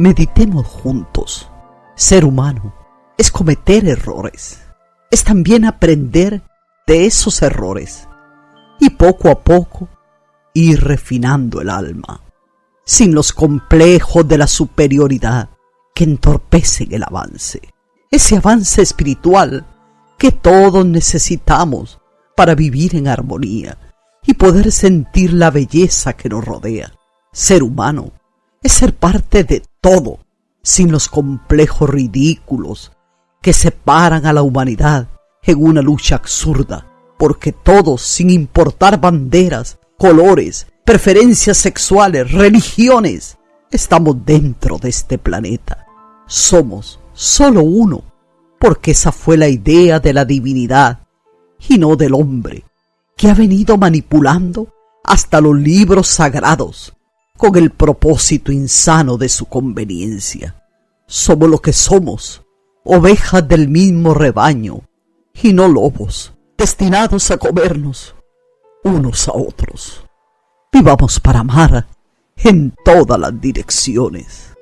Meditemos juntos. Ser humano es cometer errores. Es también aprender de esos errores. Y poco a poco ir refinando el alma. Sin los complejos de la superioridad que entorpecen el avance. Ese avance espiritual que todos necesitamos para vivir en armonía y poder sentir la belleza que nos rodea. Ser humano es ser parte de todo, sin los complejos ridículos que separan a la humanidad en una lucha absurda, porque todos, sin importar banderas, colores, preferencias sexuales, religiones, estamos dentro de este planeta. Somos solo uno, porque esa fue la idea de la divinidad y no del hombre, que ha venido manipulando hasta los libros sagrados con el propósito insano de su conveniencia. Somos lo que somos, ovejas del mismo rebaño, y no lobos, destinados a comernos unos a otros. Vivamos para amar en todas las direcciones.